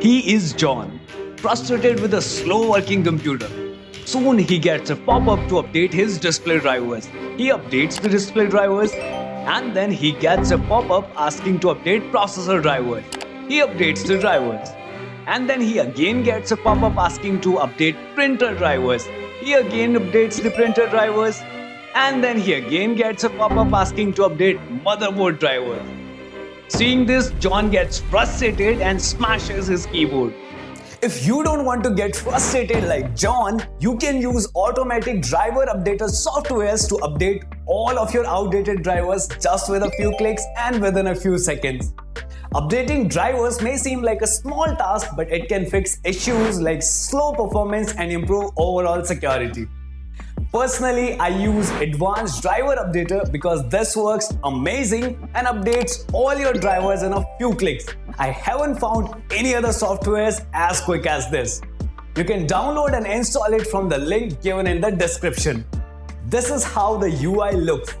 He is John, frustrated with a slow working computer. Soon he gets a pop-up to update his display drivers. He updates the display drivers and then he gets a pop-up asking to update processor drivers. He updates the drivers. And then he again gets a pop-up asking to update printer drivers. He again updates the printer drivers. And then he again gets a pop-up asking to update motherboard drivers. Seeing this, John gets frustrated and smashes his keyboard. If you don't want to get frustrated like John, you can use automatic driver updater softwares to update all of your outdated drivers just with a few clicks and within a few seconds. Updating drivers may seem like a small task, but it can fix issues like slow performance and improve overall security. Personally, I use Advanced Driver Updater because this works amazing and updates all your drivers in a few clicks. I haven't found any other softwares as quick as this. You can download and install it from the link given in the description. This is how the UI looks.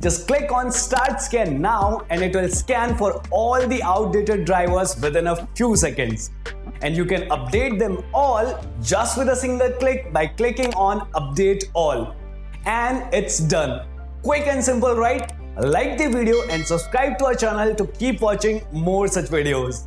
Just click on Start Scan now and it will scan for all the outdated drivers within a few seconds and you can update them all just with a single click by clicking on update all. And it's done. Quick and simple right? Like the video and subscribe to our channel to keep watching more such videos